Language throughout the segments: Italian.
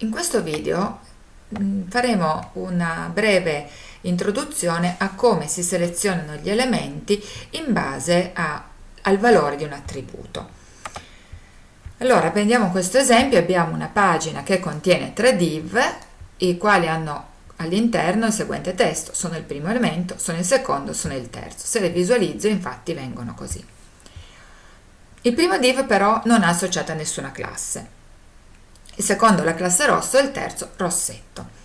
In questo video mm, faremo una breve introduzione a come si selezionano gli elementi in base a, al valore di un attributo. Allora prendiamo questo esempio, abbiamo una pagina che contiene tre div, i quali hanno all'interno il seguente testo, sono il primo elemento, sono il secondo, sono il terzo. Se le visualizzo infatti vengono così. Il primo div però non ha associata nessuna classe il secondo la classe rosso e il terzo rossetto.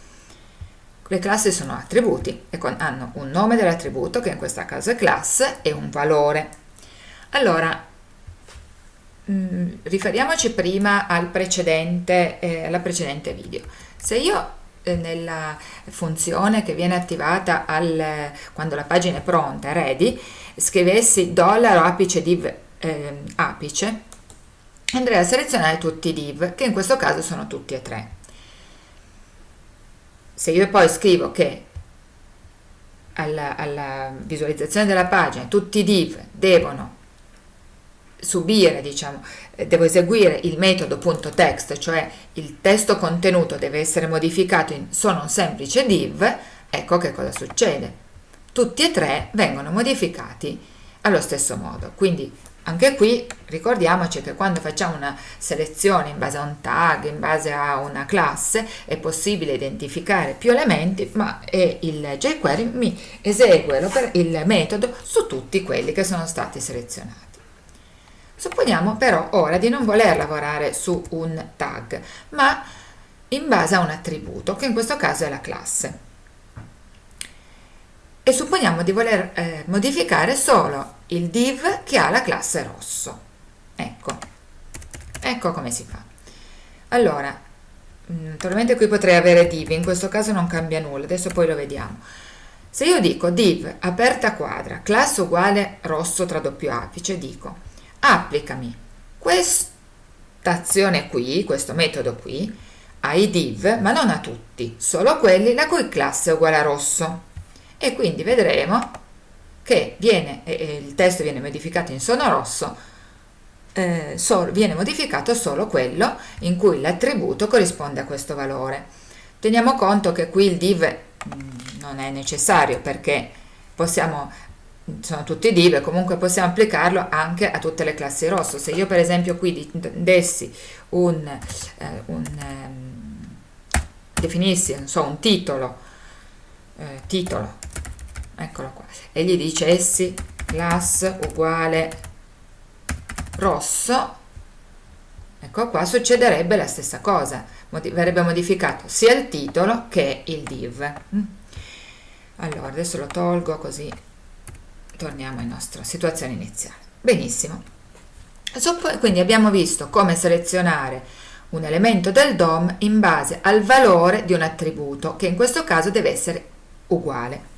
Le classi sono attributi e hanno un nome dell'attributo che in questo caso è classe e un valore. Allora, mh, mm, riferiamoci prima al precedente, eh, alla precedente video. Se io eh, nella funzione che viene attivata al, quando la pagina è pronta, ready, scrivessi dollaro apice div eh, apice, andrei a selezionare tutti i div, che in questo caso sono tutti e tre. Se io poi scrivo che alla, alla visualizzazione della pagina tutti i div devono subire, diciamo, eh, devo eseguire il metodo .text, cioè il testo contenuto deve essere modificato in sono un semplice div, ecco che cosa succede. Tutti e tre vengono modificati allo stesso modo, quindi anche qui ricordiamoci che quando facciamo una selezione in base a un tag, in base a una classe, è possibile identificare più elementi, ma il jQuery mi esegue il metodo su tutti quelli che sono stati selezionati. Supponiamo però ora di non voler lavorare su un tag, ma in base a un attributo, che in questo caso è la classe e supponiamo di voler eh, modificare solo il div che ha la classe rosso. Ecco, ecco come si fa. Allora, mm, naturalmente qui potrei avere div, in questo caso non cambia nulla, adesso poi lo vediamo. Se io dico div aperta quadra, classe uguale rosso tra doppio apice, dico applicami questa azione qui, questo metodo qui, ai div, ma non a tutti, solo quelli la cui classe è uguale a rosso e quindi vedremo che viene, il testo viene modificato in sono rosso, eh, so, viene modificato solo quello in cui l'attributo corrisponde a questo valore. Teniamo conto che qui il div mm, non è necessario perché possiamo sono tutti div comunque possiamo applicarlo anche a tutte le classi rosso. Se io per esempio qui dessi un, eh, un eh, definissi so, un titolo, eh, titolo eccolo qua. E gli dicessi class uguale rosso. Ecco qua succederebbe la stessa cosa. Verrebbe modificato sia il titolo che il div. Mm. allora adesso lo tolgo così torniamo alla nostra situazione iniziale benissimo. Quindi abbiamo visto come selezionare un elemento del DOM in base al valore di un attributo che in questo caso deve essere uguale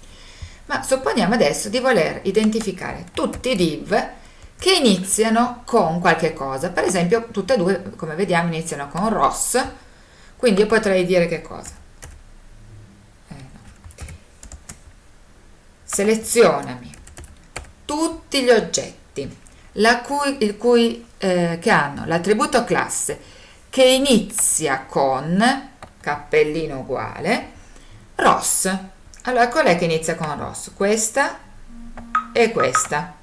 ma supponiamo adesso di voler identificare tutti i div che iniziano con qualche cosa, per esempio tutte e due come vediamo iniziano con Ross, quindi io potrei dire che cosa? Eh. Selezionami tutti gli oggetti cui, cui, eh, che hanno l'attributo classe che inizia con cappellino uguale Ross allora qual è che inizia con rosso? Questa e questa.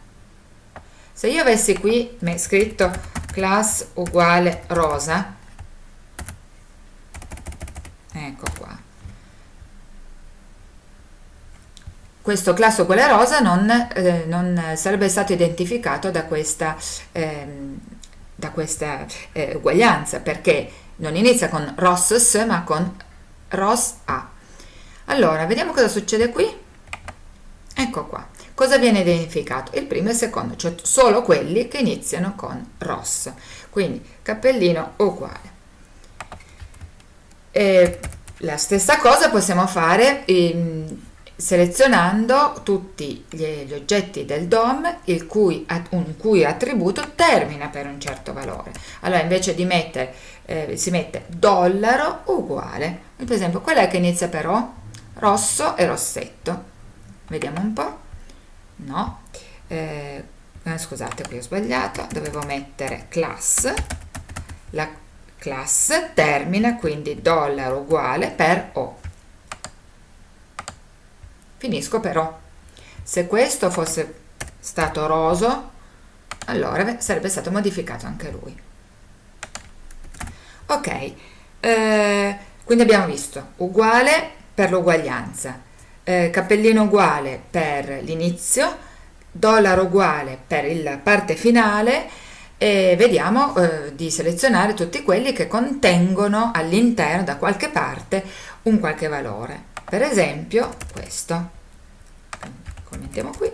Se io avessi qui scritto class uguale rosa, ecco qua, questo class uguale rosa non, eh, non sarebbe stato identificato da questa, eh, da questa eh, uguaglianza perché non inizia con ross ma con ros a allora, vediamo cosa succede qui. Ecco qua. Cosa viene identificato? Il primo e il secondo, cioè solo quelli che iniziano con Ross. Quindi cappellino uguale. E la stessa cosa possiamo fare in, selezionando tutti gli, gli, oggetti del DOM il cui, un cui attributo termina per un certo valore. Allora invece di mettere, eh, si mette dollaro uguale. Per esempio, qual è che inizia però? Rosso e rossetto. Vediamo un po' no. Eh, scusate qui ho sbagliato. Dovevo mettere class. La class termina quindi dollaro uguale per O. Finisco per O. Se questo fosse stato roso, allora sarebbe stato modificato anche lui. Ok, eh, quindi abbiamo visto. Uguale per l'uguaglianza, eh, cappellino uguale per l'inizio, dollaro uguale per la parte finale e vediamo eh, di selezionare tutti quelli che contengono all'interno da qualche parte un qualche valore. Per esempio questo, commentiamo qui,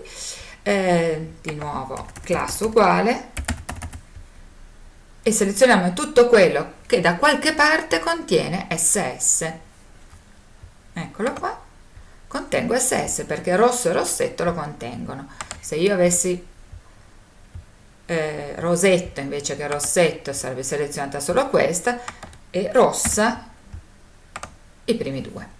eh, di nuovo classe uguale e selezioniamo tutto quello che da qualche parte contiene SS. Eccolo qua, contengo SS perché rosso e rossetto lo contengono. Se io avessi eh, rosetto invece che rossetto sarebbe selezionata solo questa e rossa i primi due.